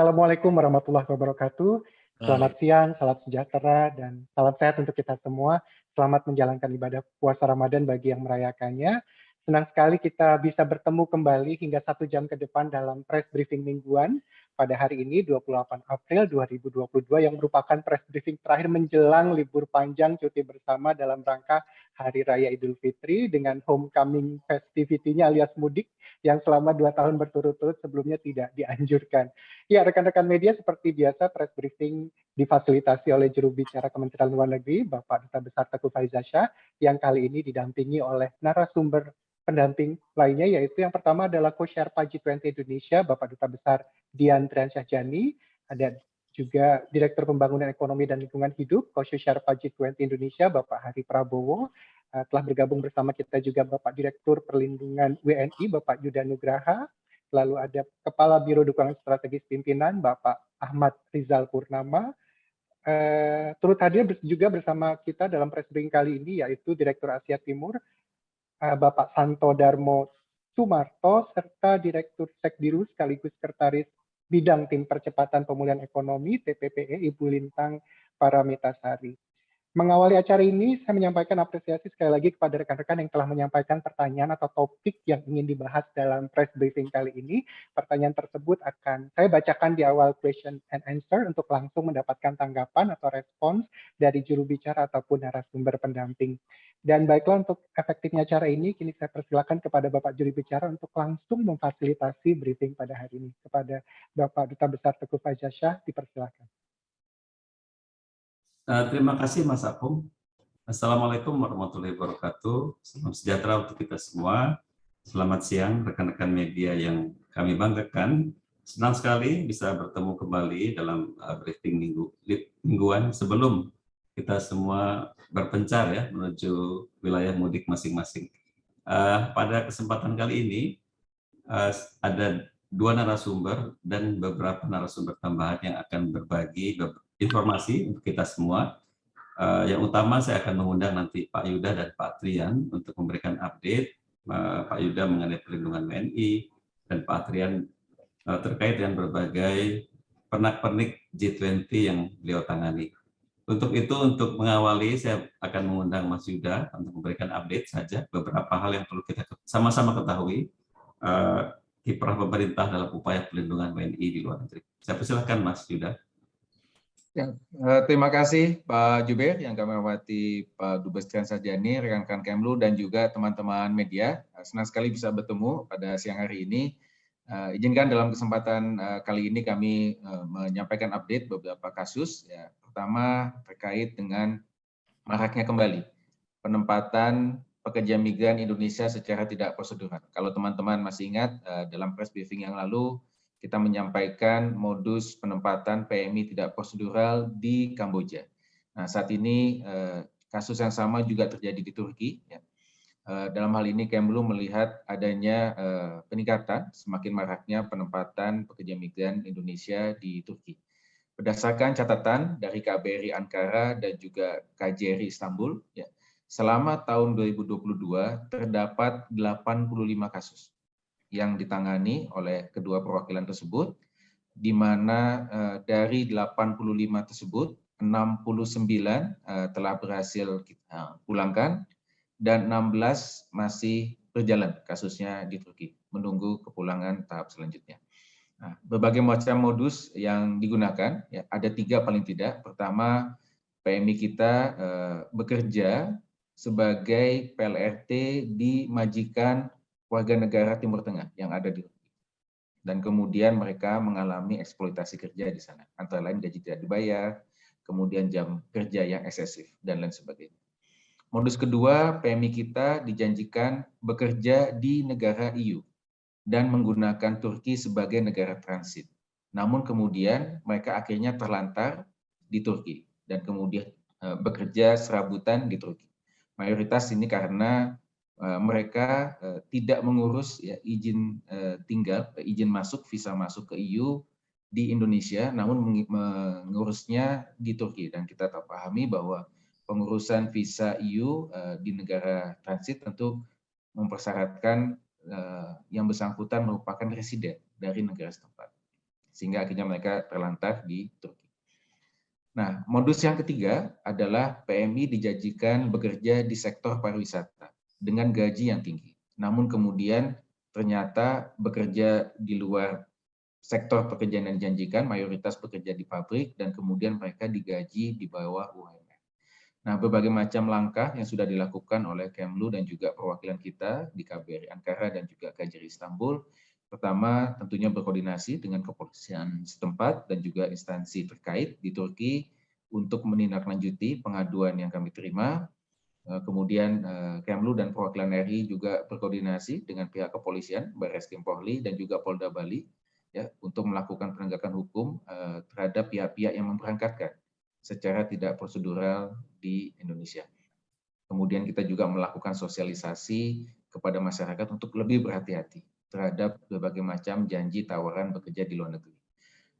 Assalamualaikum warahmatullahi wabarakatuh. Selamat siang, salam sejahtera, dan salam sehat untuk kita semua. Selamat menjalankan ibadah puasa Ramadan bagi yang merayakannya. Senang sekali kita bisa bertemu kembali hingga satu jam ke depan dalam press briefing mingguan pada hari ini 28 April 2022 yang merupakan press briefing terakhir menjelang libur panjang cuti bersama dalam rangka Hari Raya Idul Fitri dengan homecoming festivity-nya alias mudik yang selama dua tahun berturut-turut sebelumnya tidak dianjurkan. Ya, rekan-rekan media seperti biasa press briefing difasilitasi oleh juru bicara Kementerian Luar Negeri Bapak Duta Besar Teguh Faizasha yang kali ini didampingi oleh narasumber pendamping lainnya yaitu yang pertama adalah Co-Sherpa G20 Indonesia Bapak Duta Besar Dian Triansyahjani, ada juga Direktur Pembangunan Ekonomi dan Lingkungan Hidup Co-Sherpa G20 Indonesia Bapak Hari Prabowo, uh, telah bergabung bersama kita juga Bapak Direktur Perlindungan WNI Bapak Yuda Nugraha, lalu ada Kepala Biro Dukungan Strategis Pimpinan Bapak Ahmad Rizal Purnama, uh, turut hadir juga bersama kita dalam press briefing kali ini yaitu Direktur Asia Timur Bapak Santo Darmo Sumarto serta Direktur Sekdiru sekaligus Sekretaris Bidang Tim Percepatan Pemulihan Ekonomi TPPE Ibu Lintang Paramitasari. Mengawali acara ini, saya menyampaikan apresiasi sekali lagi kepada rekan-rekan yang telah menyampaikan pertanyaan atau topik yang ingin dibahas dalam press briefing kali ini. Pertanyaan tersebut akan saya bacakan di awal question and answer untuk langsung mendapatkan tanggapan atau respons dari juru bicara ataupun narasumber pendamping. Dan baiklah untuk efektifnya acara ini, kini saya persilakan kepada Bapak juri bicara untuk langsung memfasilitasi briefing pada hari ini. Kepada Bapak Duta Besar Teguh Fajasyah, dipersilakan. Uh, terima kasih Mas Apung. Assalamualaikum warahmatullahi wabarakatuh. Salam sejahtera untuk kita semua. Selamat siang rekan-rekan media yang kami banggakan. Senang sekali bisa bertemu kembali dalam uh, briefing minggu, mingguan sebelum kita semua berpencar ya menuju wilayah mudik masing-masing. Uh, pada kesempatan kali ini uh, ada dua narasumber dan beberapa narasumber tambahan yang akan berbagi informasi untuk kita semua. Uh, yang utama saya akan mengundang nanti Pak Yuda dan Pak Trian untuk memberikan update uh, Pak Yuda mengenai perlindungan WNI dan Pak Trian uh, terkait dengan berbagai pernak-pernik G20 yang beliau tangani. Untuk itu, untuk mengawali, saya akan mengundang Mas Yuda untuk memberikan update saja beberapa hal yang perlu kita sama-sama ketahui uh, kiprah pemerintah dalam upaya perlindungan WNI di luar negeri. Saya persilahkan Mas Yuda. Ya, eh, terima kasih Pak Juber yang kami hormati Pak Dubes Trian Sajani, rekan-rekan Kemlu dan juga teman-teman media. Eh, senang sekali bisa bertemu pada siang hari ini. Uh, izinkan dalam kesempatan uh, kali ini kami uh, menyampaikan update beberapa kasus. Ya, pertama terkait dengan maraknya kembali penempatan pekerja migran Indonesia secara tidak prosedural. Kalau teman-teman masih ingat dalam press briefing yang lalu kita menyampaikan modus penempatan PMI tidak prosedural di Kamboja. Nah, saat ini eh, kasus yang sama juga terjadi di Turki. Ya. Eh, dalam hal ini Kemlu melihat adanya eh, peningkatan semakin maraknya penempatan pekerja migran Indonesia di Turki. Berdasarkan catatan dari KBRI Ankara dan juga KJRI Istanbul, ya, selama tahun 2022 terdapat 85 kasus yang ditangani oleh kedua perwakilan tersebut, di mana uh, dari 85 tersebut, 69 uh, telah berhasil kita pulangkan, dan 16 masih berjalan kasusnya di Turki, menunggu kepulangan tahap selanjutnya. Nah, berbagai macam modus yang digunakan, ya, ada tiga paling tidak. Pertama, PMI kita uh, bekerja sebagai PLRT di majikan warga negara Timur Tengah yang ada di dan kemudian mereka mengalami eksploitasi kerja di sana, antara lain gaji tidak dibayar, kemudian jam kerja yang eksesif, dan lain sebagainya. Modus kedua, PMI kita dijanjikan bekerja di negara EU dan menggunakan Turki sebagai negara transit. Namun kemudian mereka akhirnya terlantar di Turki dan kemudian eh, bekerja serabutan di Turki. Mayoritas ini karena mereka eh, tidak mengurus ya, izin eh, tinggal, izin masuk, visa masuk ke EU di Indonesia, namun mengurusnya di Turki. Dan kita pahami bahwa pengurusan visa EU di negara transit tentu mempersyaratkan yang bersangkutan merupakan residen dari negara setempat. sehingga akhirnya mereka terlantar di Turki. Nah, modus yang ketiga adalah PMI dijanjikan bekerja di sektor pariwisata dengan gaji yang tinggi. Namun kemudian ternyata bekerja di luar sektor pekerjaan yang dijanjikan, mayoritas bekerja di pabrik, dan kemudian mereka digaji di bawah UMR. Nah, berbagai macam langkah yang sudah dilakukan oleh Kemlu dan juga perwakilan kita di KBRI Ankara dan juga KJRI Istanbul Pertama, tentunya berkoordinasi dengan kepolisian setempat dan juga instansi terkait di Turki untuk menindaklanjuti pengaduan yang kami terima. Eh, kemudian eh, Kemlu dan perwakilan RI juga berkoordinasi dengan pihak kepolisian, Baris Krim Polri dan juga Polda Bali ya untuk melakukan penegakan hukum eh, terhadap pihak-pihak yang memberangkatkan secara tidak prosedural di Indonesia. Kemudian kita juga melakukan sosialisasi kepada masyarakat untuk lebih berhati-hati terhadap berbagai macam janji tawaran bekerja di luar negeri.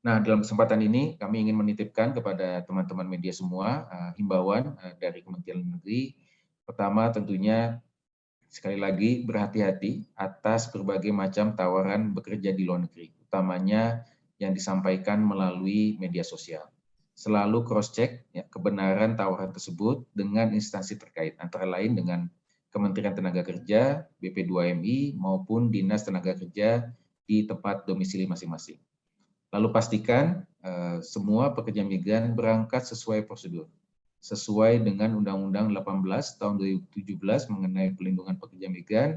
Nah, dalam kesempatan ini kami ingin menitipkan kepada teman-teman media semua himbauan dari Kementerian Negeri. Pertama, tentunya sekali lagi berhati-hati atas berbagai macam tawaran bekerja di luar negeri, utamanya yang disampaikan melalui media sosial. Selalu cross-check ya, kebenaran tawaran tersebut dengan instansi terkait, antara lain dengan Kementerian Tenaga Kerja, BP2MI, maupun Dinas Tenaga Kerja di tempat domisili masing-masing. Lalu pastikan uh, semua pekerja migran berangkat sesuai prosedur, sesuai dengan Undang-Undang 18 tahun 2017 mengenai pelindungan pekerja migran,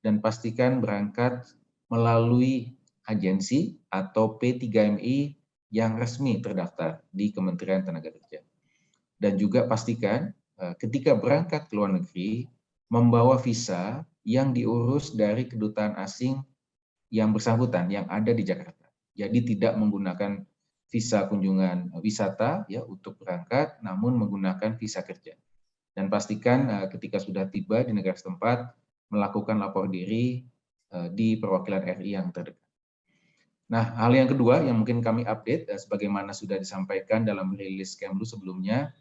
dan pastikan berangkat melalui agensi atau P3MI yang resmi terdaftar di Kementerian Tenaga Kerja. Dan juga pastikan uh, ketika berangkat ke luar negeri, membawa visa yang diurus dari kedutaan asing yang bersangkutan yang ada di Jakarta. Jadi tidak menggunakan visa kunjungan wisata ya untuk berangkat, namun menggunakan visa kerja. Dan pastikan uh, ketika sudah tiba di negara setempat melakukan lapor diri uh, di perwakilan RI yang terdekat. Nah, hal yang kedua yang mungkin kami update, sebagaimana sudah disampaikan dalam rilis Kemlu sebelumnya,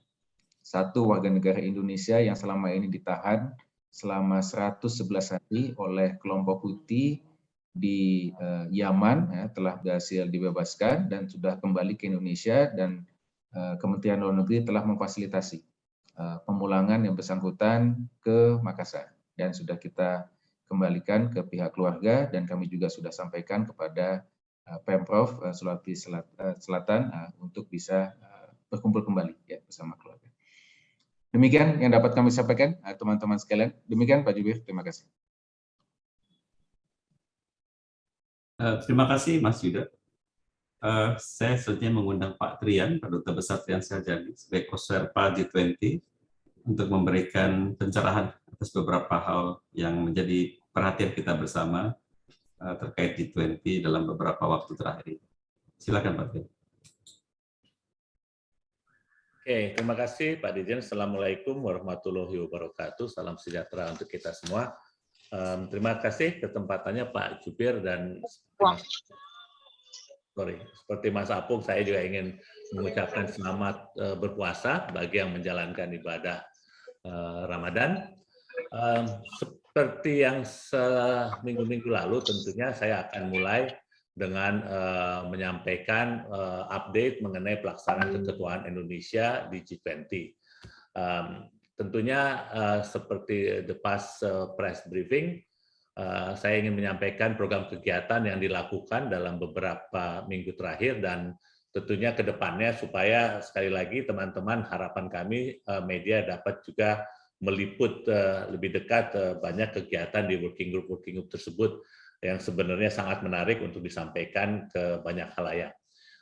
satu warga negara Indonesia yang selama ini ditahan selama 111 hari oleh kelompok Houthi di uh, Yaman ya, telah berhasil dibebaskan dan sudah kembali ke Indonesia dan uh, Kementerian Luar Negeri telah memfasilitasi uh, pemulangan yang bersangkutan ke Makassar dan sudah kita kembalikan ke pihak keluarga dan kami juga sudah sampaikan kepada uh, Pemprov uh, Sulawesi Selatan uh, untuk bisa uh, berkumpul kembali ya bersama keluarga. Demikian yang dapat kami sampaikan, teman-teman sekalian. Demikian Pak Jubir, terima kasih. Uh, terima kasih Mas Yuda. Uh, saya selanjutnya mengundang Pak Trian, Pak Duta Besar Trian Sarjani, sebagai Koserpa G20 untuk memberikan pencerahan atas beberapa hal yang menjadi perhatian kita bersama uh, terkait G20 dalam beberapa waktu terakhir. Silakan Pak Trian. Oke, terima kasih Pak Dirjen. Assalamualaikum warahmatullahi wabarakatuh. Salam sejahtera untuk kita semua. Um, terima kasih ketempatannya Pak Jubir dan sorry, seperti Mas Apung, saya juga ingin mengucapkan selamat uh, berpuasa bagi yang menjalankan ibadah uh, Ramadan. Um, seperti yang seminggu-minggu lalu, tentunya saya akan mulai dengan uh, menyampaikan uh, update mengenai pelaksanaan keketuaan Indonesia di G20. Um, tentunya uh, seperti the past uh, press briefing, uh, saya ingin menyampaikan program kegiatan yang dilakukan dalam beberapa minggu terakhir dan tentunya ke depannya supaya sekali lagi teman-teman harapan kami uh, media dapat juga meliput uh, lebih dekat uh, banyak kegiatan di working group working group tersebut yang sebenarnya sangat menarik untuk disampaikan ke banyak halayak.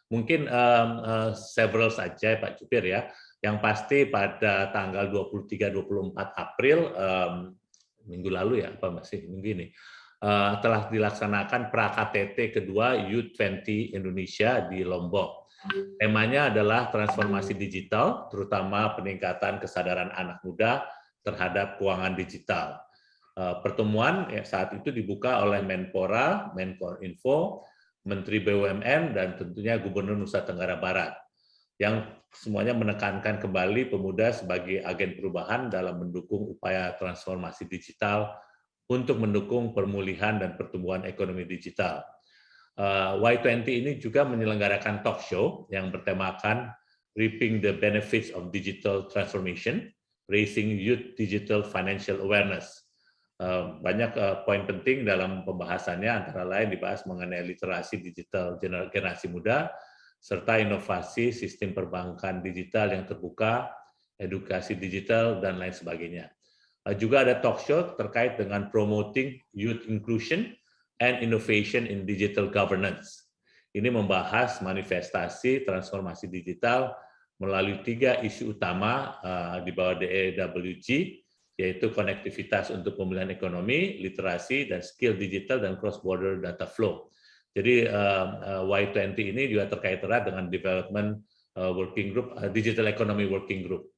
Mungkin um, uh, several saja Pak Jupir ya. Yang pasti pada tanggal 23-24 April um, minggu lalu ya, apa masih minggu ini, uh, telah dilaksanakan pra-KTT kedua U20 Indonesia di Lombok. Temanya adalah transformasi digital, terutama peningkatan kesadaran anak muda terhadap keuangan digital. Eh, pertemuan ya, saat itu dibuka oleh Menpora, Menkorinfo, Menteri BUMN, dan tentunya Gubernur Nusa Tenggara Barat, yang semuanya menekankan kembali pemuda sebagai agen perubahan dalam mendukung upaya transformasi digital untuk mendukung pemulihan dan pertumbuhan ekonomi digital. Y20 ini juga menyelenggarakan talk show yang bertemakan Reaping the Benefits of Digital Transformation, Raising Youth Digital Financial Awareness. Banyak poin penting dalam pembahasannya, antara lain dibahas mengenai literasi digital generasi muda, serta inovasi sistem perbankan digital yang terbuka, edukasi digital, dan lain sebagainya. Juga ada talk show terkait dengan promoting youth inclusion and innovation in digital governance. Ini membahas manifestasi transformasi digital melalui tiga isu utama uh, di bawah DEWG, yaitu konektivitas untuk pemulihan ekonomi, literasi, dan skill digital dan cross-border data flow. Jadi uh, uh, Y20 ini juga terkait erat dengan development uh, working group, uh, digital economy working group.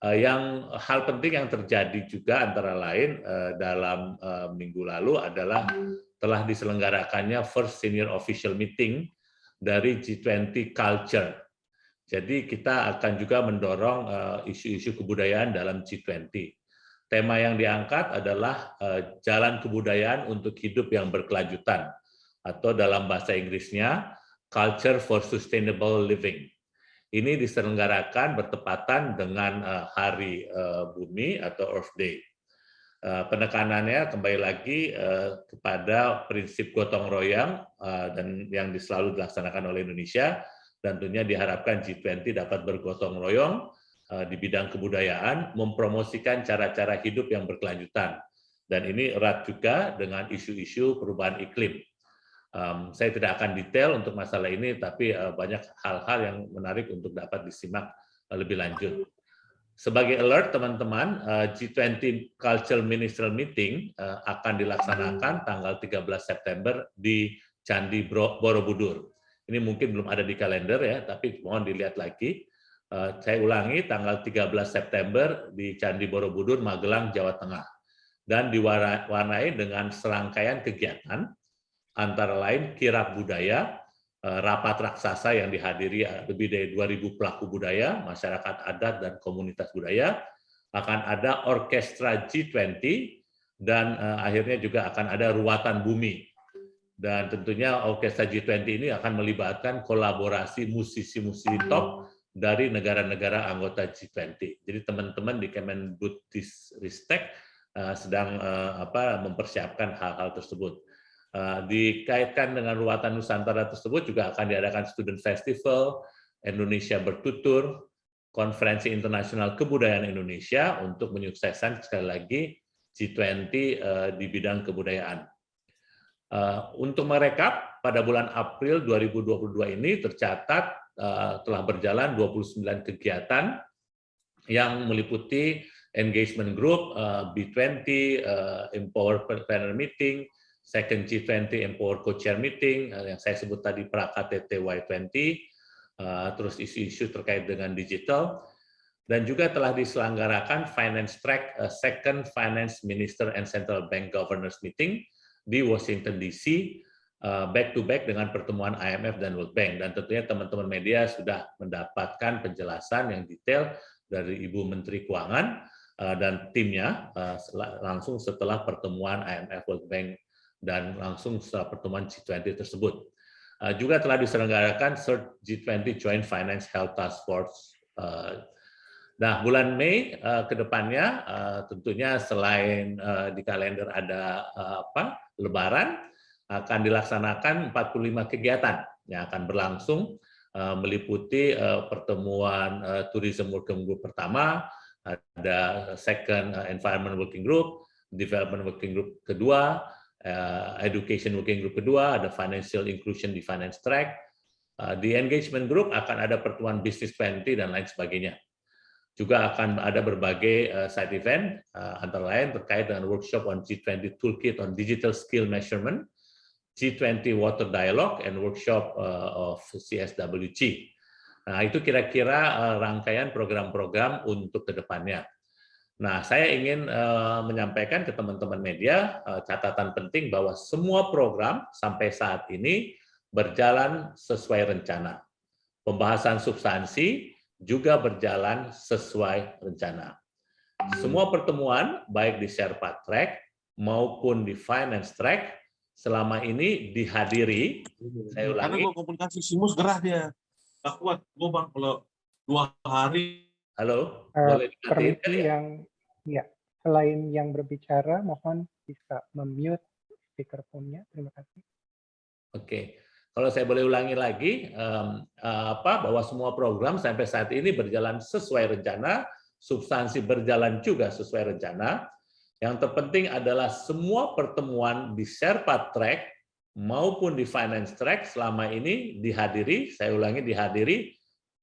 Uh, yang hal penting yang terjadi juga antara lain uh, dalam uh, minggu lalu adalah telah diselenggarakannya first senior official meeting dari G20 Culture. Jadi kita akan juga mendorong eh, isu-isu kebudayaan dalam G20. Tema yang diangkat adalah eh, jalan kebudayaan untuk hidup yang berkelanjutan atau dalam bahasa Inggrisnya Culture for Sustainable Living. Ini diselenggarakan bertepatan dengan eh, Hari Bumi atau Earth Day. Eh, penekanannya kembali lagi eh, kepada prinsip gotong royong eh, dan yang selalu dilaksanakan oleh Indonesia dan tentunya diharapkan G20 dapat bergotong royong di bidang kebudayaan mempromosikan cara-cara hidup yang berkelanjutan dan ini erat juga dengan isu-isu perubahan iklim. Saya tidak akan detail untuk masalah ini, tapi banyak hal-hal yang menarik untuk dapat disimak lebih lanjut. Sebagai alert teman-teman, eh, G20 Cultural Ministerial Meeting eh, akan dilaksanakan tanggal 13 September di Candi Borobudur. Ini mungkin belum ada di kalender ya, tapi mohon dilihat lagi. Eh, saya ulangi, tanggal 13 September di Candi Borobudur, Magelang, Jawa Tengah. Dan diwarnai dengan serangkaian kegiatan, antara lain kirap budaya, Eh, rapat raksasa yang dihadiri eh, lebih dari 2.000 pelaku budaya, masyarakat adat, dan komunitas budaya. Akan ada orkestra G20, dan eh, akhirnya juga akan ada ruatan bumi. Dan tentunya orkestra G20 ini akan melibatkan kolaborasi musisi-musisi top dari negara-negara anggota G20. Jadi teman-teman di Kemendikbudristek sedang apa mempersiapkan hal-hal tersebut. Eh, dikaitkan dengan ruatan Nusantara tersebut juga akan diadakan Student Festival, Indonesia Bertutur, Konferensi Internasional Kebudayaan Indonesia untuk menyukseskan sekali lagi G20 eh, di bidang kebudayaan. Eh, untuk merekap, pada bulan April 2022 ini tercatat telah berjalan 29 kegiatan yang meliputi engagement group, B20, Empower Partner Meeting, second G20 Empower Co-Chair Meeting eh, yang saya sebut tadi pra-KTT Y20, eh, terus isu-isu terkait dengan digital, dan juga telah diselenggarakan Finance Track eh, Second Finance Minister and Central Bank Governors Meeting di Washington DC, back to back dengan pertemuan IMF dan World Bank. Dan tentunya teman-teman media sudah mendapatkan penjelasan yang detail dari Ibu Menteri Keuangan dan timnya langsung setelah pertemuan IMF World Bank dan langsung setelah pertemuan G20 tersebut. Uh, juga telah diselenggarakan CERT G20 Joint Finance Health Task Force. Uh, nah, bulan Mei uh, ke depannya tentunya selain di kalender ada apa Lebaran, akan dilaksanakan 45 kegiatan yang akan berlangsung meliputi pertemuan Tourism Working Group pertama, ada Second Environment Working Group, Development Working Group kedua, uh, education working group kedua, ada financial inclusion di finance track, uh, di engagement group akan ada pertemuan business 20 dan lain sebagainya. Juga akan ada berbagai uh, side event, antara lain terkait dengan workshop on G20 Toolkit on Digital Skill Measurement, G20 Water Dialogue, and workshop of CSWG. Nah, itu kira-kira rangkaian program-program untuk ke depannya. Nah, saya ingin uh, menyampaikan ke teman-teman media uh, catatan penting bahwa semua program sampai saat ini berjalan sesuai rencana. Pembahasan substansi juga berjalan sesuai rencana. Semua pertemuan, baik di Sherpa Track maupun di Finance Track, selama ini dihadiri, saya Karena ulangi, gue komunikasi simus gerah dia. Gak kuat. Gue bang kalau dua hari halo, Eh, boleh kali ya? yang ya selain yang berbicara mohon bisa memute speakerphone-nya terima kasih Oke, kalau saya boleh ulangi lagi, eh, apa bahwa semua program sampai saat ini berjalan sesuai rencana, substansi berjalan juga sesuai rencana. Yang terpenting adalah semua pertemuan di Sherpa Track maupun di Finance Track selama ini dihadiri, saya ulangi dihadiri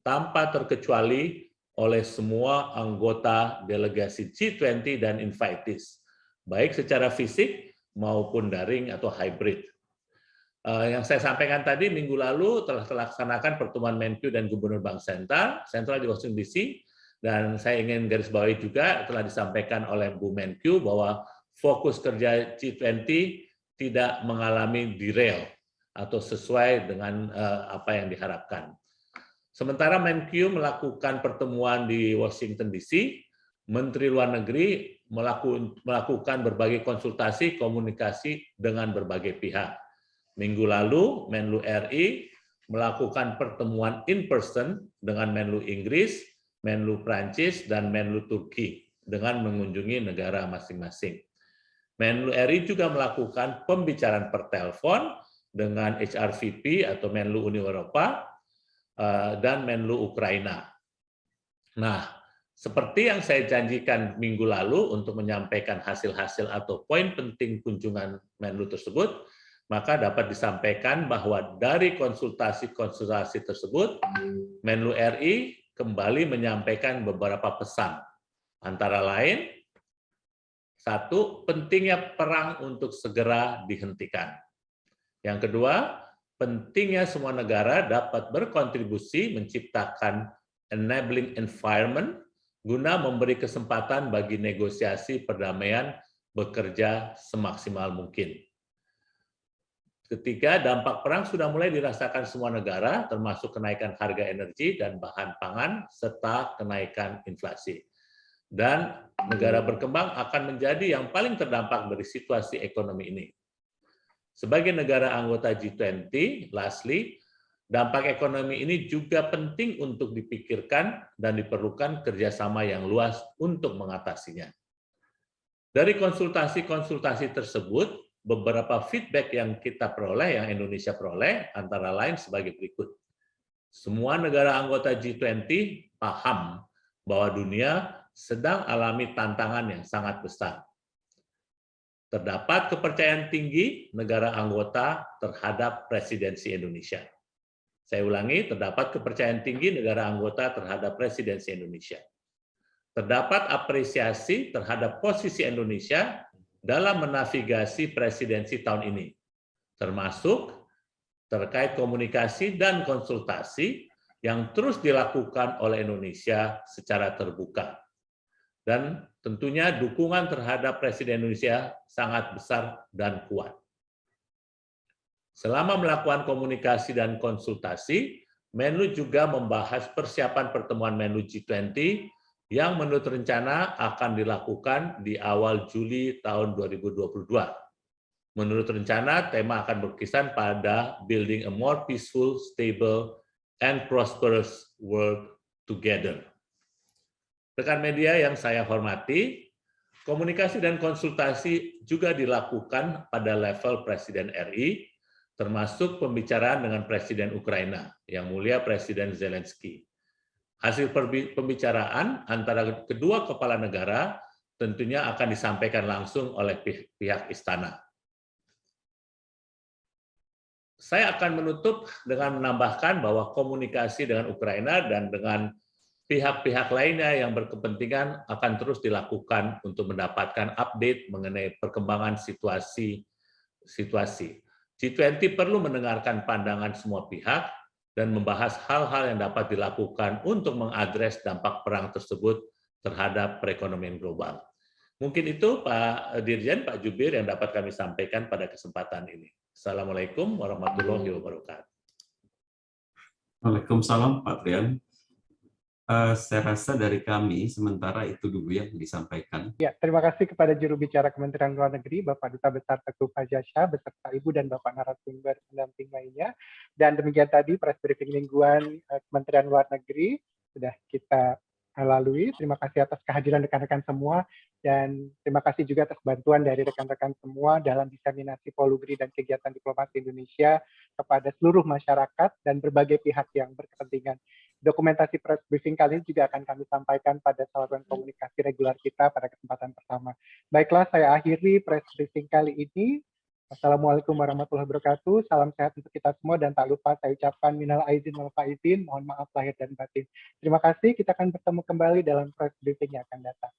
tanpa terkecuali oleh semua anggota delegasi G20 dan invitees, baik secara fisik maupun daring atau hybrid. Eh, yang saya sampaikan tadi minggu lalu telah terlaksanakan pertemuan Menkyu dan Gubernur Bank Sentral, Sentral di Washington DC, dan saya ingin garis bawahi juga telah disampaikan oleh Bu Menkyu bahwa fokus kerja G20 tidak mengalami derail atau sesuai dengan eh, apa yang diharapkan. Sementara Menkyu melakukan pertemuan di Washington DC, Menteri Luar Negeri melaku- melakukan berbagai konsultasi komunikasi dengan berbagai pihak. Minggu lalu Menlu RI melakukan pertemuan in person dengan Menlu Inggris, Menlu Prancis, dan Menlu Turki dengan mengunjungi negara masing-masing. Menlu RI juga melakukan pembicaraan per telepon dengan HRVP atau Menlu Uni Eropa dan Menlu Ukraina. Nah, seperti yang saya janjikan minggu lalu untuk menyampaikan hasil-hasil atau poin penting kunjungan Menlu tersebut, maka dapat disampaikan bahwa dari konsultasi-konsultasi tersebut, Menlu RI kembali menyampaikan beberapa pesan. Antara lain, satu, pentingnya perang untuk segera dihentikan. Yang kedua, pentingnya semua negara dapat berkontribusi menciptakan enabling environment guna memberi kesempatan bagi negosiasi perdamaian bekerja semaksimal mungkin. Ketiga, dampak perang sudah mulai dirasakan semua negara, termasuk kenaikan harga energi dan bahan pangan, serta kenaikan inflasi. Dan negara berkembang akan menjadi yang paling terdampak dari situasi ekonomi ini. Sebagai negara anggota G20, lastly, dampak ekonomi ini juga penting untuk dipikirkan dan diperlukan kerjasama yang luas untuk mengatasinya. Dari konsultasi-konsultasi tersebut, beberapa feedback yang kita peroleh, yang Indonesia peroleh, antara lain sebagai berikut. Semua negara anggota G20 paham bahwa dunia sedang alami tantangan yang sangat besar. Terdapat kepercayaan tinggi negara anggota terhadap presidensi Indonesia. Saya ulangi, terdapat kepercayaan tinggi negara anggota terhadap presidensi Indonesia. Terdapat apresiasi terhadap posisi Indonesia dalam menavigasi presidensi tahun ini, termasuk terkait komunikasi dan konsultasi yang terus dilakukan oleh Indonesia secara terbuka. Dan tentunya dukungan terhadap Presiden Indonesia sangat besar dan kuat. Selama melakukan komunikasi dan konsultasi, Menlu juga membahas persiapan pertemuan Menlu G20 yang menurut rencana akan dilakukan di awal Juli tahun 2022. Menurut rencana, tema akan berkisar pada building a more peaceful, stable, and prosperous world together. Rekan media yang saya hormati, komunikasi dan konsultasi juga dilakukan pada level Presiden RI, termasuk pembicaraan dengan Presiden Ukraina, yang mulia Presiden Zelensky. Hasil pembicaraan antara kedua kepala negara tentunya akan disampaikan langsung oleh pihak istana. Saya akan menutup dengan menambahkan bahwa komunikasi dengan Ukraina dan dengan pihak-pihak lainnya yang berkepentingan akan terus dilakukan untuk mendapatkan update mengenai perkembangan situasi situasi. G20 perlu mendengarkan pandangan semua pihak dan membahas hal-hal yang dapat dilakukan untuk mengadres dampak perang tersebut terhadap perekonomian global. Mungkin itu Pak Dirjen, Pak Jubir yang dapat kami sampaikan pada kesempatan ini. Assalamualaikum warahmatullahi wabarakatuh. Waalaikumsalam Pak Trian. Uh, saya rasa dari kami sementara itu dulu yang disampaikan. Ya, terima kasih kepada juru bicara Kementerian Luar Negeri, Bapak Duta Besar Teguh Fajasya, beserta Ibu dan Bapak narasumber pendamping lainnya. Dan demikian tadi press briefing mingguan uh, Kementerian Luar Negeri sudah kita lalui. Terima kasih atas kehadiran rekan-rekan semua dan terima kasih juga atas bantuan dari rekan-rekan semua dalam diseminasi polugri dan kegiatan diplomasi Indonesia kepada seluruh masyarakat dan berbagai pihak yang berkepentingan. Dokumentasi press briefing kali ini juga akan kami sampaikan pada saluran komunikasi regular kita pada kesempatan pertama. Baiklah, saya akhiri press briefing kali ini. Assalamualaikum warahmatullahi wabarakatuh. Salam sehat untuk kita semua dan tak lupa saya ucapkan minal aizin wal faizin. Mohon maaf lahir dan batin. Terima kasih. Kita akan bertemu kembali dalam press briefing yang akan datang.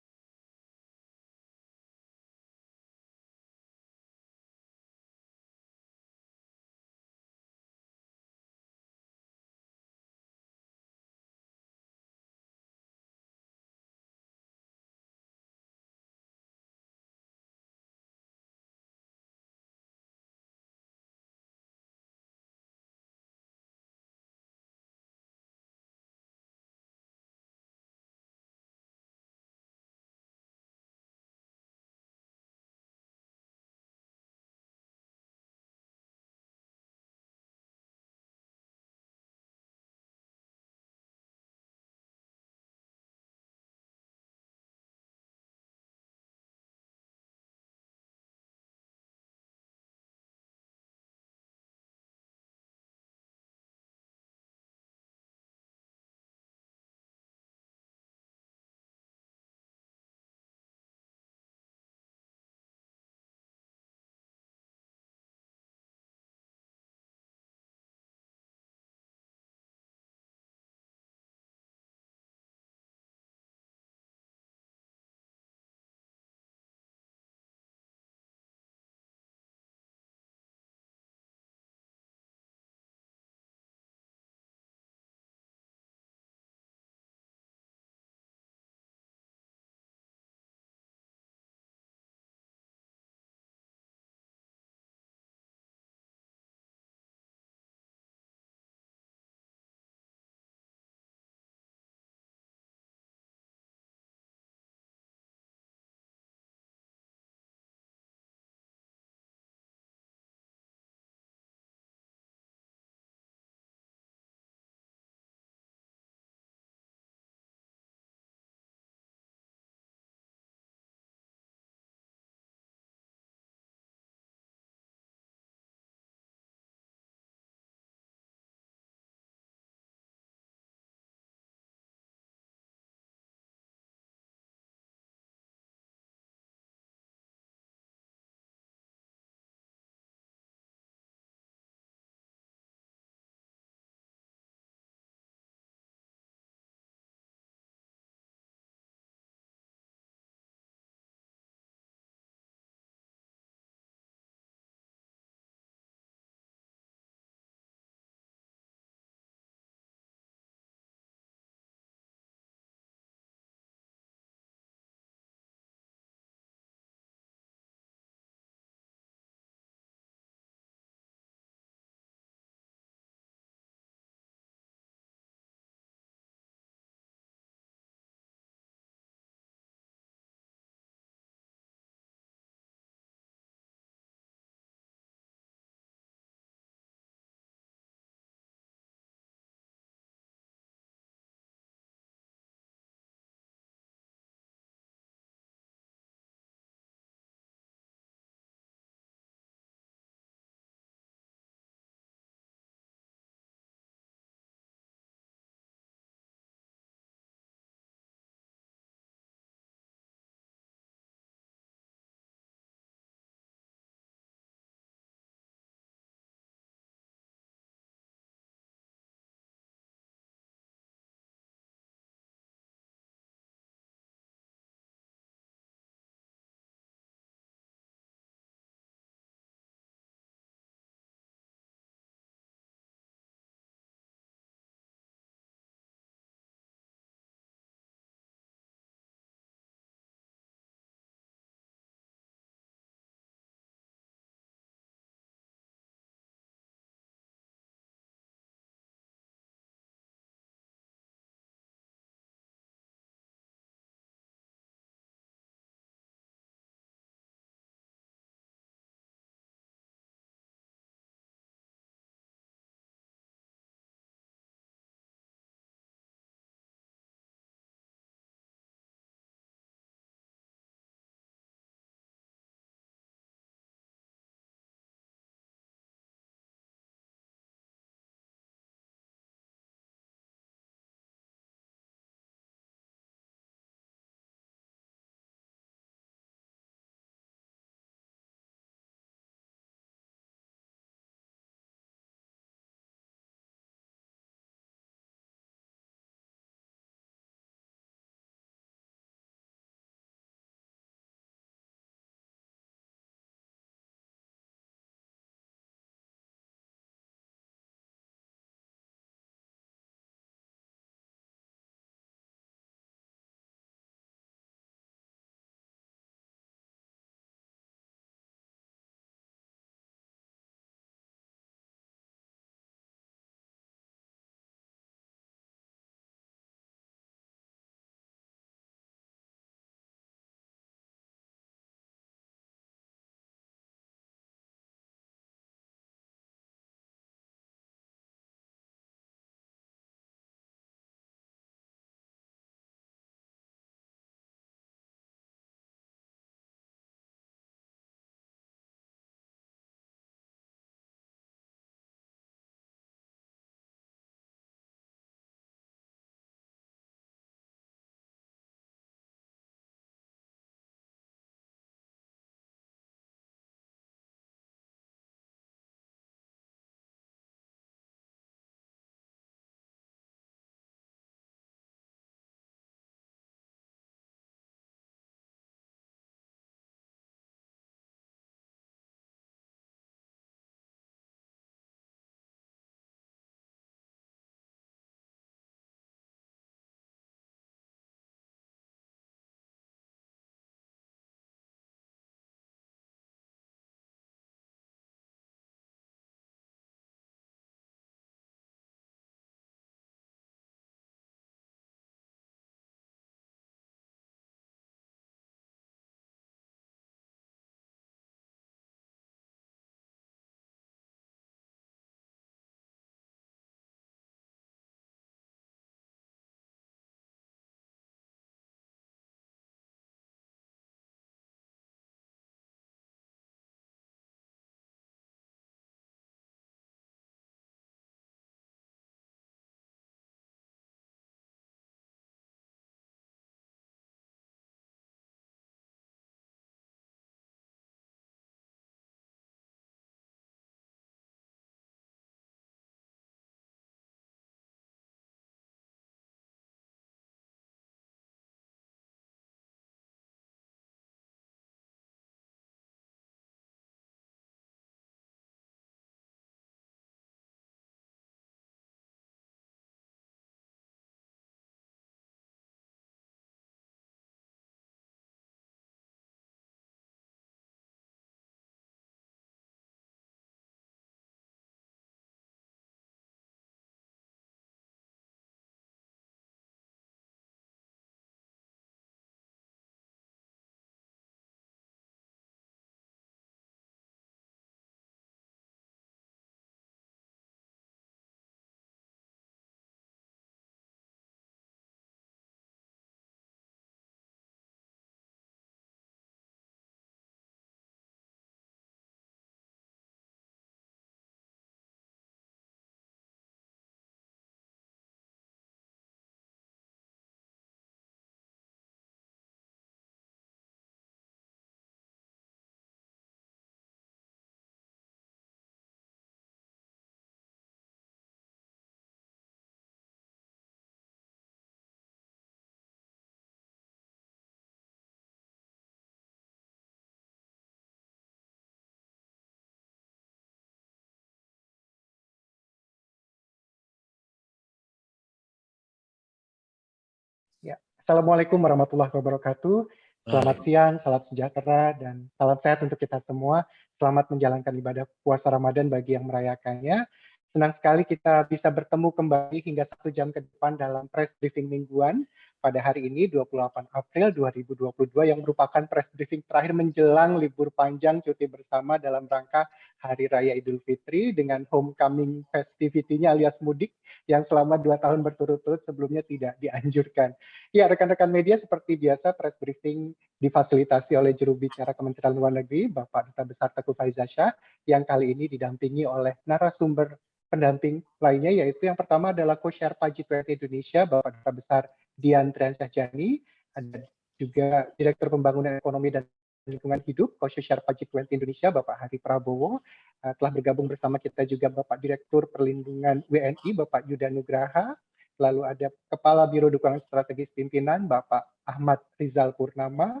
Assalamualaikum warahmatullahi wabarakatuh. Selamat siang, salam sejahtera, dan salam sehat untuk kita semua. Selamat menjalankan ibadah puasa Ramadan bagi yang merayakannya. Senang sekali kita bisa bertemu kembali hingga satu jam ke depan dalam press briefing mingguan pada hari ini 28 April 2022 yang merupakan press briefing terakhir menjelang libur panjang cuti bersama dalam rangka Hari Raya Idul Fitri dengan homecoming festivity-nya alias mudik yang selama dua tahun berturut-turut sebelumnya tidak dianjurkan. Ya, rekan-rekan media seperti biasa press briefing difasilitasi oleh juru bicara Kementerian Luar Negeri Bapak Duta Besar Teguh Faizasyah yang kali ini didampingi oleh narasumber pendamping lainnya yaitu yang pertama adalah co-chair G20 Indonesia Bapak Duta Besar Dian Triansahjani, ada juga Direktur Pembangunan Ekonomi dan Lingkungan Hidup co-chair G20 Indonesia Bapak Hari Prabowo, uh, telah bergabung bersama kita juga Bapak Direktur Perlindungan WNI Bapak Yuda Nugraha, lalu ada Kepala Biro Dukungan Strategis Pimpinan Bapak Ahmad Rizal Purnama,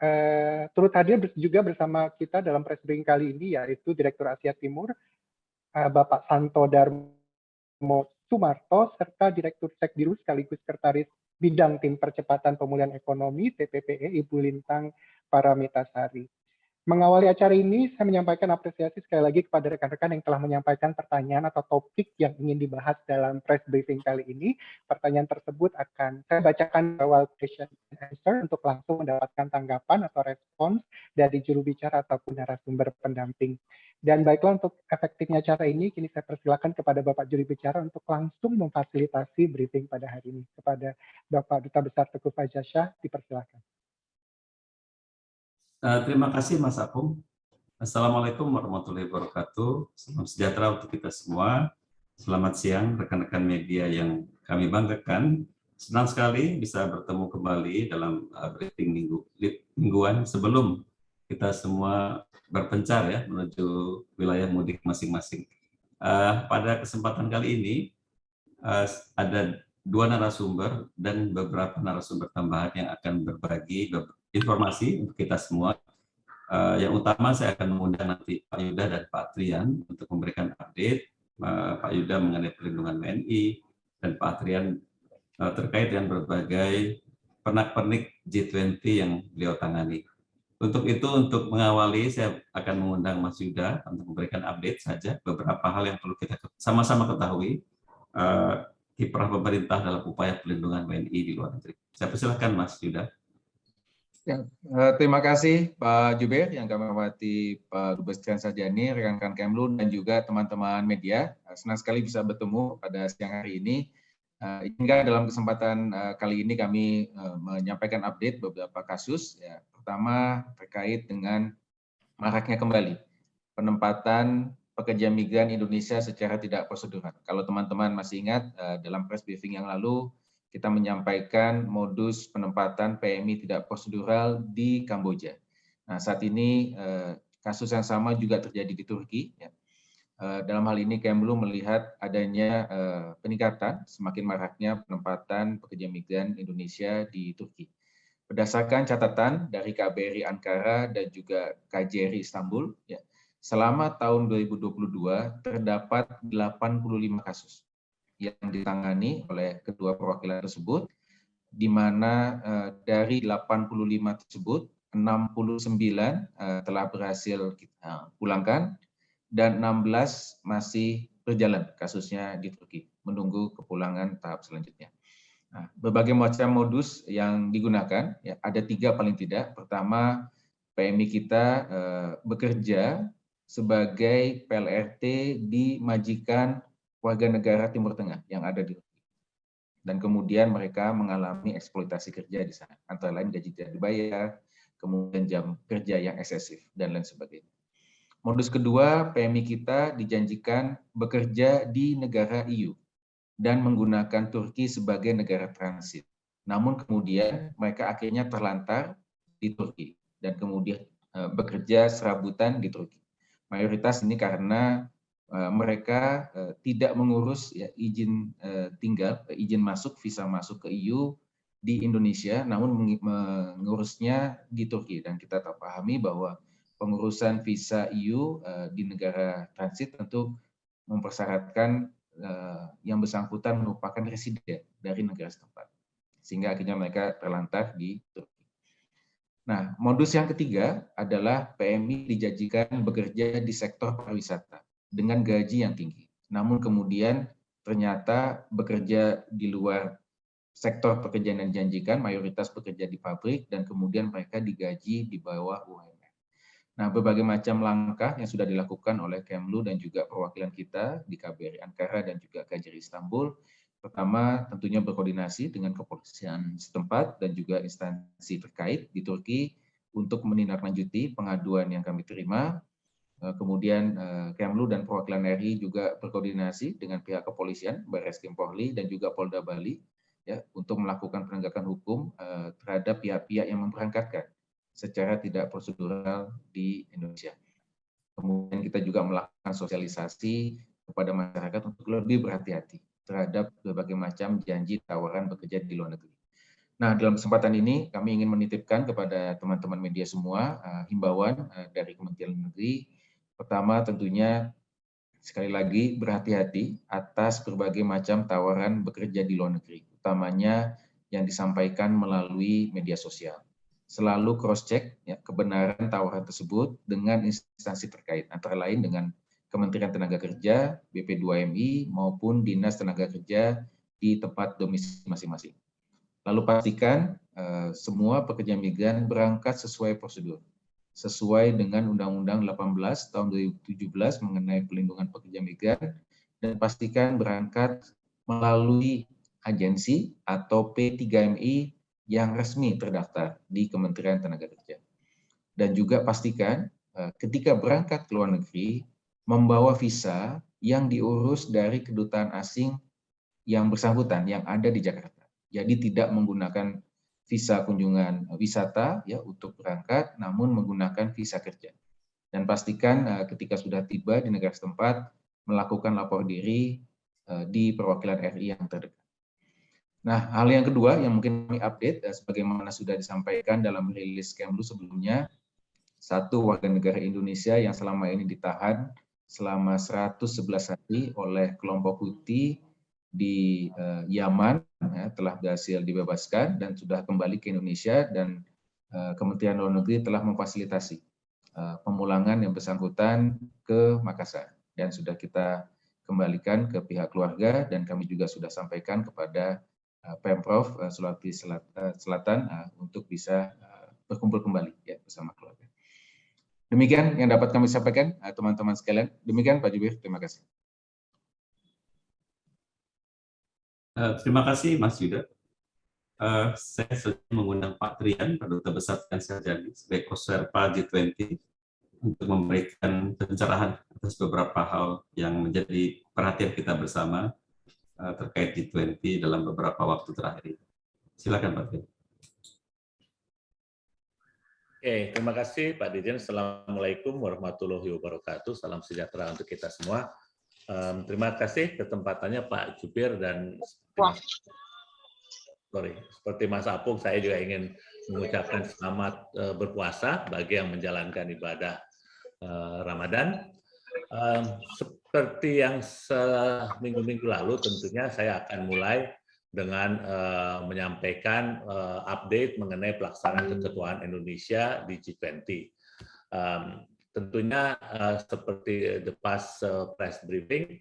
uh, turut hadir juga bersama kita dalam press briefing kali ini yaitu Direktur Asia Timur uh, Bapak Santo Darmo Sumarto serta Direktur Sekdiru sekaligus Sekretaris Bidang Tim Percepatan Pemulihan Ekonomi TPPE Ibu Lintang Paramitasari. Mengawali acara ini, saya menyampaikan apresiasi sekali lagi kepada rekan-rekan yang telah menyampaikan pertanyaan atau topik yang ingin dibahas dalam press briefing kali ini. Pertanyaan tersebut akan saya bacakan awal question and answer untuk langsung mendapatkan tanggapan atau respons dari juru bicara ataupun narasumber pendamping. Dan baiklah untuk efektifnya acara ini, kini saya persilakan kepada Bapak juru bicara untuk langsung memfasilitasi briefing pada hari ini. Kepada Bapak Duta Besar Teguh Faizasyah, dipersilakan. Uh, terima kasih Mas Apung. Assalamualaikum warahmatullahi wabarakatuh. Salam sejahtera untuk kita semua. Selamat siang rekan-rekan media yang kami banggakan. Senang sekali bisa bertemu kembali dalam uh, briefing minggu, mingguan sebelum kita semua berpencar ya menuju wilayah mudik masing-masing. Uh, pada kesempatan kali ini uh, ada dua narasumber dan beberapa narasumber tambahan yang akan berbagi informasi untuk kita semua. Uh, yang utama saya akan mengundang nanti Pak Yuda dan Pak Trian untuk memberikan update uh, Pak Yuda mengenai perlindungan WNI dan Pak Trian uh, terkait dengan berbagai pernak-pernik G20 yang beliau tangani. Untuk itu, untuk mengawali, saya akan mengundang Mas Yuda untuk memberikan update saja beberapa hal yang perlu kita sama-sama ketahui uh, kiprah pemerintah dalam upaya perlindungan WNI di luar negeri. Saya persilahkan Mas Yuda. Ya, eh, terima kasih Pak Juber yang kami hormati Pak Dubes Trian Sarjani, rekan-rekan Kemlu, dan juga teman-teman media. Eh, senang sekali bisa bertemu pada siang hari ini. Uh, hingga dalam kesempatan kali ini kami menyampaikan update beberapa kasus. Ya. Pertama terkait dengan maraknya kembali penempatan pekerja migran Indonesia secara tidak prosedural. Kalau teman-teman masih ingat dalam press briefing yang lalu, kita menyampaikan modus penempatan PMI tidak prosedural di Kamboja. Nah, saat ini eh, kasus yang sama juga terjadi di Turki. Ya. Eh, dalam hal ini Kemlu melihat adanya eh, peningkatan semakin maraknya penempatan pekerja migran Indonesia di Turki. Berdasarkan catatan dari KBRI Ankara dan juga KJRI Istanbul, ya, selama tahun 2022 terdapat 85 kasus yang ditangani oleh kedua perwakilan tersebut, di mana uh, dari 85 tersebut, 69 uh, telah berhasil kita pulangkan, dan 16 masih berjalan kasusnya di Turki, menunggu kepulangan tahap selanjutnya. Nah, berbagai macam modus yang digunakan, ya, ada tiga paling tidak. Pertama, PMI kita uh, bekerja sebagai PLRT di majikan warga negara Timur Tengah yang ada di Turki. Dan kemudian mereka mengalami eksploitasi kerja di sana, antara lain gaji tidak dibayar, kemudian jam kerja yang eksesif, dan lain sebagainya. Modus kedua, PMI kita dijanjikan bekerja di negara EU dan menggunakan Turki sebagai negara transit. Namun kemudian mereka akhirnya terlantar di Turki dan kemudian eh, bekerja serabutan di Turki. Mayoritas ini karena mereka eh, tidak mengurus ya, izin eh, tinggal, izin masuk, visa masuk ke EU di Indonesia, namun mengurusnya di Turki. Dan kita tak pahami bahwa pengurusan visa EU di negara transit tentu mempersyaratkan yang bersangkutan merupakan residen dari negara setempat. sehingga akhirnya mereka terlantar di Turki. Nah, modus yang ketiga adalah PMI dijanjikan bekerja di sektor pariwisata dengan gaji yang tinggi. Namun kemudian ternyata bekerja di luar sektor pekerjaan yang dijanjikan, mayoritas bekerja di pabrik, dan kemudian mereka digaji di bawah UMR. Nah, berbagai macam langkah yang sudah dilakukan oleh Kemlu dan juga perwakilan kita di KBRI Ankara dan juga KJRI Istanbul Pertama, tentunya berkoordinasi dengan kepolisian setempat dan juga instansi terkait di Turki untuk menindaklanjuti pengaduan yang kami terima. Eh, kemudian eh, Kemlu dan perwakilan RI juga berkoordinasi dengan pihak kepolisian, Baris Krim Polri dan juga Polda Bali ya untuk melakukan penegakan hukum eh, terhadap pihak-pihak yang memberangkatkan secara tidak prosedural di Indonesia. Kemudian kita juga melakukan sosialisasi kepada masyarakat untuk lebih berhati-hati terhadap berbagai macam janji tawaran bekerja di luar negeri. Nah, dalam kesempatan ini kami ingin menitipkan kepada teman-teman media semua uh, himbauan uh, dari Kementerian Negeri. Pertama, tentunya sekali lagi berhati-hati atas berbagai macam tawaran bekerja di luar negeri, utamanya yang disampaikan melalui media sosial. Selalu cross-check ya, kebenaran tawaran tersebut dengan instansi terkait, antara lain dengan Kementerian Tenaga Kerja, BP2MI, maupun Dinas Tenaga Kerja di tempat domisili masing-masing. Lalu pastikan uh, semua pekerja migran berangkat sesuai prosedur, sesuai dengan Undang-Undang 18 tahun 2017 mengenai pelindungan pekerja migran, dan pastikan berangkat melalui agensi atau P3MI yang resmi terdaftar di Kementerian Tenaga Kerja. Dan juga pastikan uh, ketika berangkat ke luar negeri, membawa visa yang diurus dari kedutaan asing yang bersangkutan yang ada di Jakarta. Jadi tidak menggunakan visa kunjungan wisata ya untuk berangkat, namun menggunakan visa kerja. Dan pastikan uh, ketika sudah tiba di negara setempat melakukan lapor diri uh, di perwakilan RI yang terdekat. Nah, hal yang kedua yang mungkin kami update, uh, sebagaimana sudah disampaikan dalam rilis Kemlu sebelumnya, satu warga negara Indonesia yang selama ini ditahan selama 111 hari oleh kelompok Houthi di Yaman ya, telah berhasil dibebaskan dan sudah kembali ke Indonesia dan uh, Kementerian Luar Negeri telah memfasilitasi uh, pemulangan yang bersangkutan ke Makassar dan sudah kita kembalikan ke pihak keluarga dan kami juga sudah sampaikan kepada uh, Pemprov uh, Sulawesi Selatan uh, untuk bisa uh, berkumpul kembali ya bersama keluarga. Demikian yang dapat kami sampaikan, teman-teman sekalian. Demikian Pak Jubir, terima kasih. Uh, terima kasih Mas Yuda. Uh, saya sudah mengundang Pak Trian, Pak Duta Besar Sarjani, sebagai Koserpa G20 untuk memberikan pencerahan atas beberapa hal yang menjadi perhatian kita bersama uh, terkait G20 dalam beberapa waktu terakhir. Silakan Pak Trian. Oke, terima kasih Pak Dirjen. Assalamualaikum warahmatullahi wabarakatuh. Salam sejahtera untuk kita semua. Um, terima kasih ketempatannya Pak Jubir dan sorry, seperti Mas Apung, saya juga ingin mengucapkan selamat uh, berpuasa bagi yang menjalankan ibadah uh, Ramadan. Um, seperti yang seminggu-minggu lalu, tentunya saya akan mulai dengan uh, menyampaikan uh, update mengenai pelaksanaan keketuaan Indonesia di G20. Um, tentunya uh, seperti the past uh, press briefing,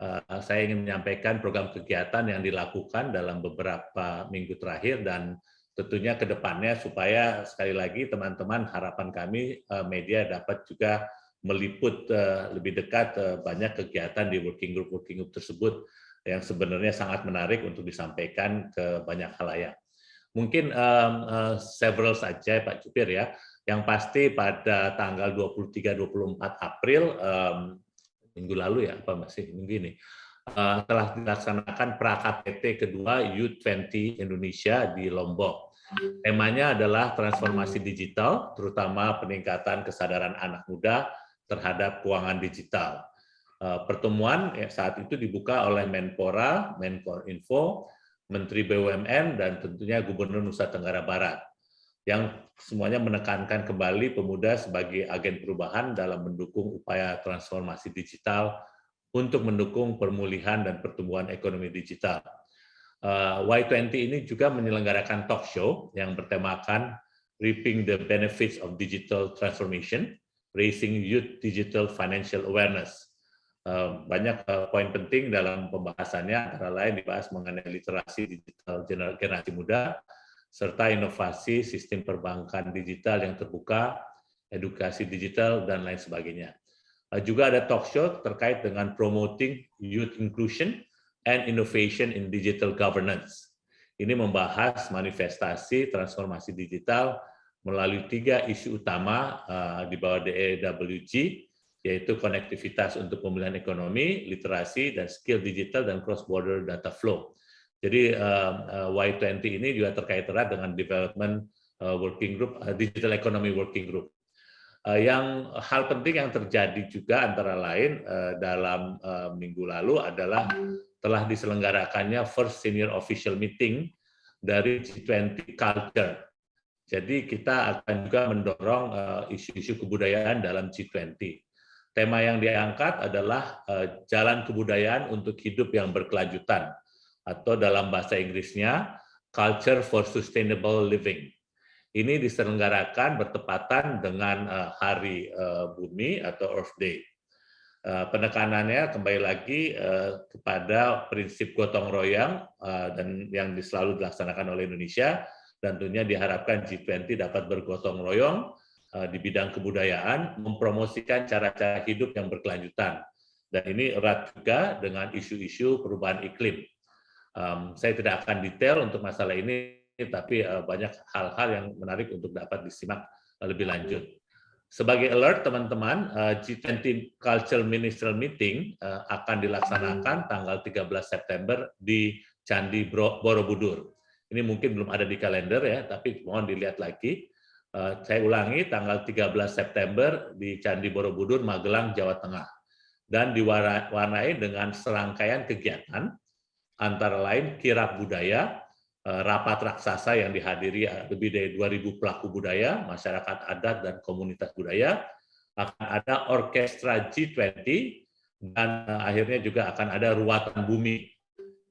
uh, saya ingin menyampaikan program kegiatan yang dilakukan dalam beberapa minggu terakhir dan tentunya ke depannya supaya sekali lagi teman-teman harapan kami uh, media dapat juga meliput uh, lebih dekat uh, banyak kegiatan di working group working group tersebut yang sebenarnya sangat menarik untuk disampaikan ke banyak halayak. Mungkin um, uh, several saja Pak Jupir ya. Yang pasti pada tanggal 23-24 April um, minggu lalu ya, apa masih minggu ini, uh, telah dilaksanakan pra-KTT kedua U20 Indonesia di Lombok. Temanya adalah transformasi digital, terutama peningkatan kesadaran anak muda terhadap keuangan digital. Eh, pertemuan ya, saat itu dibuka oleh Menpora, Menkorinfo, Menteri BUMN, dan tentunya Gubernur Nusa Tenggara Barat, yang semuanya menekankan kembali pemuda sebagai agen perubahan dalam mendukung upaya transformasi digital untuk mendukung pemulihan dan pertumbuhan ekonomi digital. Y20 ini juga menyelenggarakan talk show yang bertemakan Reaping the Benefits of Digital Transformation, Raising Youth Digital Financial Awareness. Banyak poin penting dalam pembahasannya, antara lain dibahas mengenai literasi digital generasi muda, serta inovasi sistem perbankan digital yang terbuka, edukasi digital, dan lain sebagainya. Juga ada talk show terkait dengan promoting youth inclusion and innovation in digital governance. Ini membahas manifestasi transformasi digital melalui tiga isu utama uh, di bawah DEWG, yaitu konektivitas untuk pemulihan ekonomi, literasi, dan skill digital dan cross-border data flow. Jadi uh, uh, Y20 ini juga terkait erat dengan development uh, working group, uh, digital economy working group. Uh, yang hal penting yang terjadi juga antara lain dalam minggu lalu adalah telah diselenggarakannya first senior official meeting dari G20 Culture. Jadi kita akan juga mendorong isu-isu kebudayaan dalam G20. Tema yang diangkat adalah jalan kebudayaan untuk hidup yang berkelanjutan atau dalam bahasa Inggrisnya Culture for Sustainable Living ini diselenggarakan bertepatan dengan eh, Hari eh, Bumi atau Earth Day. Eh, penekanannya kembali lagi kepada prinsip gotong royong dan yang selalu dilaksanakan oleh Indonesia dan tentunya diharapkan G20 dapat bergotong royong di bidang kebudayaan, mempromosikan cara-cara hidup yang berkelanjutan. Dan ini erat juga dengan isu-isu perubahan iklim. Saya tidak akan detail untuk masalah ini tapi eh, banyak hal-hal yang menarik untuk dapat disimak eh, lebih lanjut. Sebagai alert teman-teman, eh, G20 Cultural Ministerial Meeting akan dilaksanakan tanggal 13 September di Candi Borobudur. Ini mungkin belum ada di kalender ya, tapi mohon dilihat lagi. Saya ulangi, tanggal 13 September di Candi Borobudur, Magelang, Jawa Tengah. Dan diwarnai dengan serangkaian kegiatan, antara lain kirap budaya, Eh, rapat raksasa yang dihadiri eh, lebih dari 2.000 pelaku budaya, masyarakat adat, dan komunitas budaya. Akan ada orkestra G20, dan eh, akhirnya juga akan ada ruatan bumi.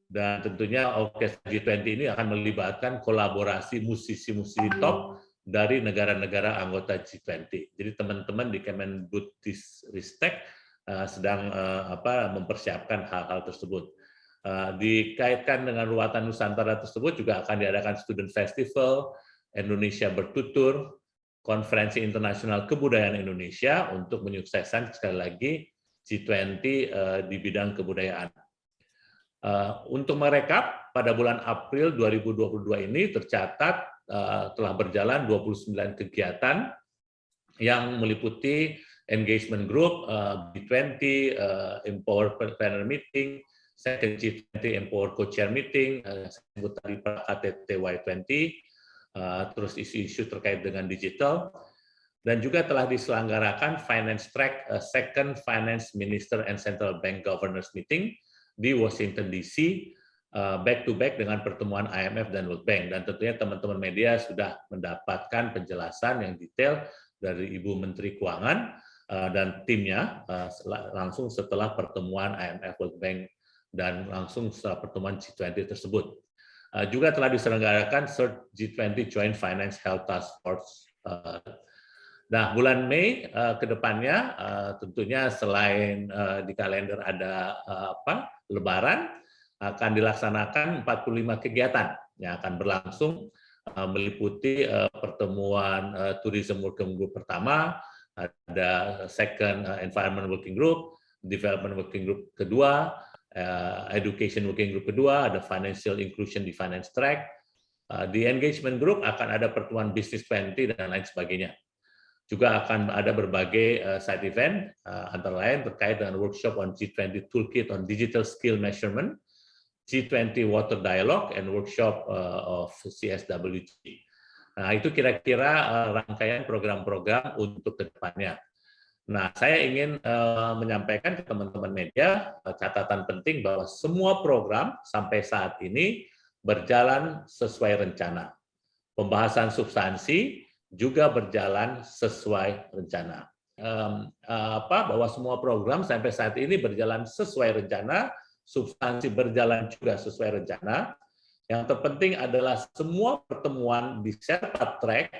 Dan tentunya orkestra G20 ini akan melibatkan kolaborasi musisi-musisi top dari negara-negara anggota G20. Jadi teman-teman di Kemendikbudristek sedang apa mempersiapkan hal-hal tersebut. Eh, dikaitkan dengan ruatan Nusantara tersebut juga akan diadakan student festival, Indonesia bertutur, konferensi internasional kebudayaan Indonesia untuk menyukseskan sekali lagi G20 eh, di bidang kebudayaan. Eh, untuk merekap, pada bulan April 2022 ini tercatat telah berjalan 29 kegiatan yang meliputi engagement group, B20, Empower Planner Meeting, second G20 Empower Co-Chair Meeting, uh, sebut tadi KTT Y20, uh, terus isu-isu terkait dengan digital, dan juga telah diselenggarakan Finance Track uh, Second Finance Minister and Central Bank Governors Meeting di Washington DC, back to back dengan pertemuan IMF dan World Bank. Dan tentunya teman-teman media sudah mendapatkan penjelasan yang detail dari Ibu Menteri Keuangan dan timnya langsung setelah pertemuan IMF World Bank dan langsung setelah pertemuan G20 tersebut. Uh, juga telah diselenggarakan third G20 Joint Finance Health Task Force. Uh, nah, bulan Mei uh, ke depannya tentunya selain di kalender ada apa Lebaran, akan dilaksanakan 45 kegiatan yang akan berlangsung meliputi pertemuan Tourism Working Group pertama, ada second Environment Working Group, Development Working Group kedua, uh, education working group kedua, ada financial inclusion di finance track, uh, di engagement group akan ada pertemuan business 20 dan lain sebagainya. Juga akan ada berbagai uh, side event, uh, antara lain terkait dengan workshop on G20 Toolkit on Digital Skill Measurement, G20 Water Dialogue, and workshop uh, of CSWG. Nah, itu kira-kira rangkaian program-program untuk ke depannya. Nah, saya ingin uh, menyampaikan ke teman-teman media uh, catatan penting bahwa semua program sampai saat ini berjalan sesuai rencana. Pembahasan substansi juga berjalan sesuai rencana. Um, apa bahwa semua program sampai saat ini berjalan sesuai rencana, substansi berjalan juga sesuai rencana, Yang terpenting adalah semua pertemuan di Sherpa Track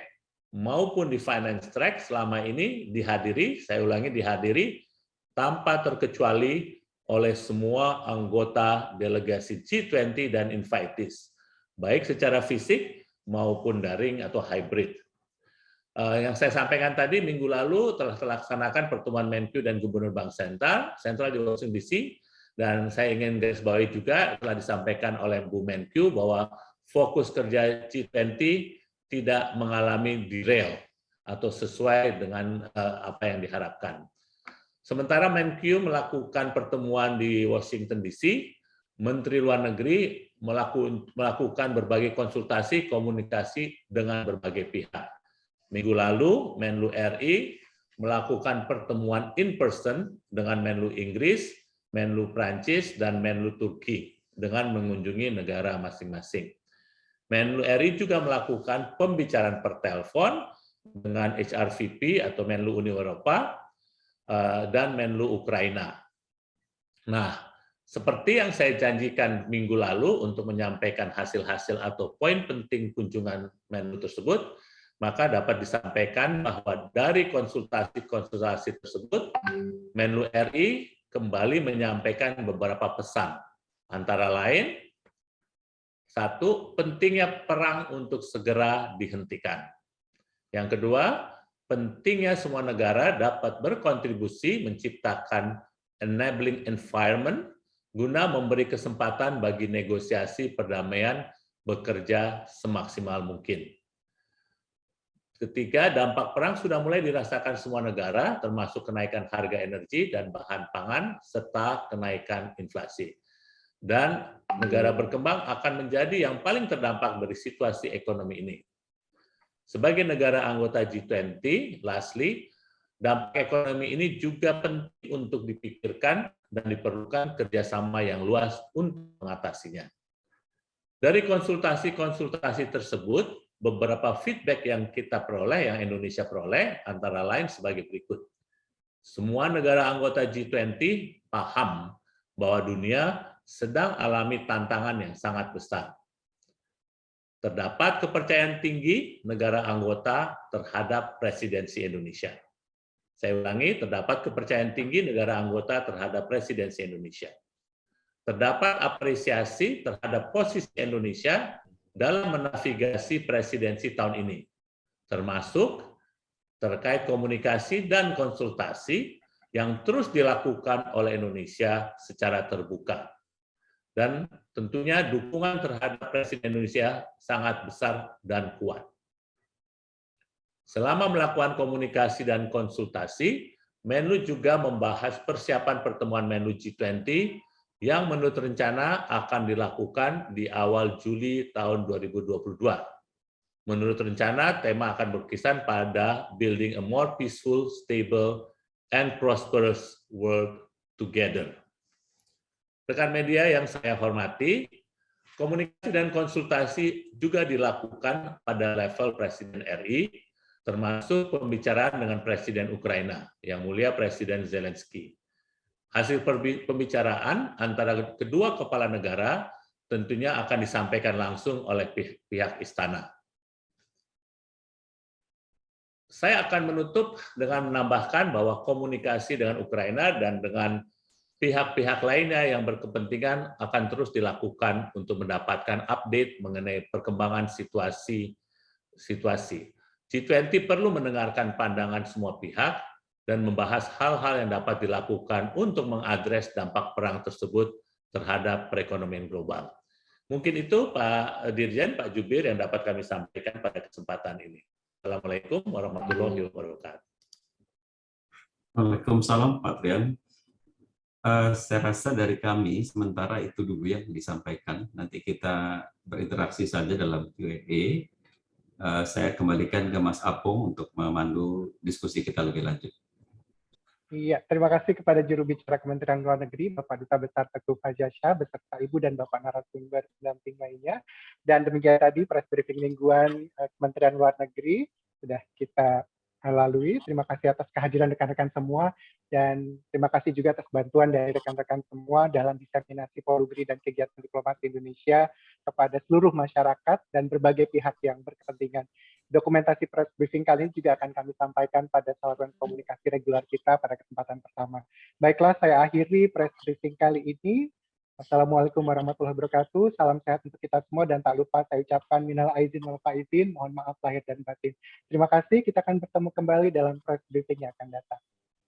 maupun di Finance Track selama ini dihadiri, saya ulangi dihadiri, tanpa terkecuali oleh semua anggota delegasi G20 dan invitees, baik secara fisik maupun daring atau hybrid. Uh, yang saya sampaikan tadi minggu lalu telah terlaksanakan pertemuan Menq dan Gubernur Bank Sentral, Sentral di Washington DC, dan saya ingin garis bawahi juga telah disampaikan oleh Bu Menq bahwa fokus kerja G20 tidak mengalami derail atau sesuai dengan uh, apa yang diharapkan. Sementara Menq melakukan pertemuan di Washington DC, Menteri Luar Negeri melakukan berbagai konsultasi komunikasi dengan berbagai pihak Minggu lalu, Menlu RI melakukan pertemuan in person dengan Menlu Inggris, Menlu Prancis, dan Menlu Turki dengan mengunjungi negara masing-masing. Menlu RI juga melakukan pembicaraan per telepon dengan HRVP atau Menlu Uni Eropa eh, dan Menlu Ukraina. Nah, seperti yang saya janjikan minggu lalu untuk menyampaikan hasil-hasil atau poin penting kunjungan Menlu tersebut, maka dapat disampaikan bahwa dari konsultasi-konsultasi tersebut, Menlu RI kembali menyampaikan beberapa pesan. Antara lain, satu, pentingnya perang untuk segera dihentikan. Yang kedua, pentingnya semua negara dapat berkontribusi menciptakan enabling environment guna memberi kesempatan bagi negosiasi perdamaian bekerja semaksimal mungkin. Ketiga, dampak perang sudah mulai dirasakan semua negara, termasuk kenaikan harga energi dan bahan pangan, serta kenaikan inflasi. Dan negara berkembang akan menjadi yang paling terdampak dari situasi ekonomi ini. Sebagai negara anggota G20, lastly, dampak ekonomi ini juga penting untuk dipikirkan dan diperlukan kerjasama yang luas untuk mengatasinya. Dari konsultasi-konsultasi tersebut, beberapa feedback yang kita peroleh, yang Indonesia peroleh, antara lain sebagai berikut. Semua negara anggota G20 paham bahwa dunia sedang alami tantangan yang sangat besar. Terdapat kepercayaan tinggi negara anggota terhadap presidensi Indonesia. Saya ulangi, terdapat kepercayaan tinggi negara anggota terhadap presidensi Indonesia. Terdapat apresiasi terhadap posisi Indonesia dalam menavigasi presidensi tahun ini, termasuk terkait komunikasi dan konsultasi yang terus dilakukan oleh Indonesia secara terbuka. Dan tentunya dukungan terhadap Presiden Indonesia sangat besar dan kuat. Selama melakukan komunikasi dan konsultasi, Menlu juga membahas persiapan pertemuan Menlu G20 yang menurut rencana akan dilakukan di awal Juli tahun 2022. Menurut rencana, tema akan berkisar pada Building a More Peaceful, Stable, and Prosperous World Together. Rekan media yang saya hormati, komunikasi dan konsultasi juga dilakukan pada level Presiden RI, termasuk pembicaraan dengan Presiden Ukraina, yang mulia Presiden Zelensky. Hasil pembicaraan antara kedua kepala negara tentunya akan disampaikan langsung oleh pihak istana. Saya akan menutup dengan menambahkan bahwa komunikasi dengan Ukraina dan dengan pihak-pihak lainnya yang berkepentingan akan terus dilakukan untuk mendapatkan update mengenai perkembangan situasi situasi. G20 perlu mendengarkan pandangan semua pihak dan membahas hal-hal yang dapat dilakukan untuk mengadres dampak perang tersebut terhadap perekonomian global. Mungkin itu Pak Dirjen, Pak Jubir yang dapat kami sampaikan pada kesempatan ini. Assalamualaikum warahmatullahi wabarakatuh. Waalaikumsalam Pak Trian. Uh, saya rasa dari kami sementara itu dulu yang disampaikan. Nanti kita berinteraksi saja dalam Q&A. Uh, saya kembalikan ke Mas Apung untuk memandu diskusi kita lebih lanjut. Iya, terima kasih kepada juru bicara Kementerian Luar Negeri, Bapak Duta Besar Teguh Fajasya, beserta Ibu dan Bapak narasumber pendamping lainnya. Dan demikian tadi press briefing mingguan eh, Kementerian Luar Negeri sudah kita lalui. Terima kasih atas kehadiran rekan-rekan semua dan terima kasih juga atas bantuan dari rekan-rekan semua dalam diseminasi polugri dan kegiatan diplomasi Indonesia kepada seluruh masyarakat dan berbagai pihak yang berkepentingan. Dokumentasi press briefing kali ini juga akan kami sampaikan pada saluran komunikasi reguler kita pada kesempatan pertama. Baiklah, saya akhiri press briefing kali ini. Assalamualaikum warahmatullahi wabarakatuh. Salam sehat untuk kita semua dan tak lupa saya ucapkan minal aizin wal faizin. Mohon maaf lahir dan batin. Terima kasih. Kita akan bertemu kembali dalam press briefing yang akan datang.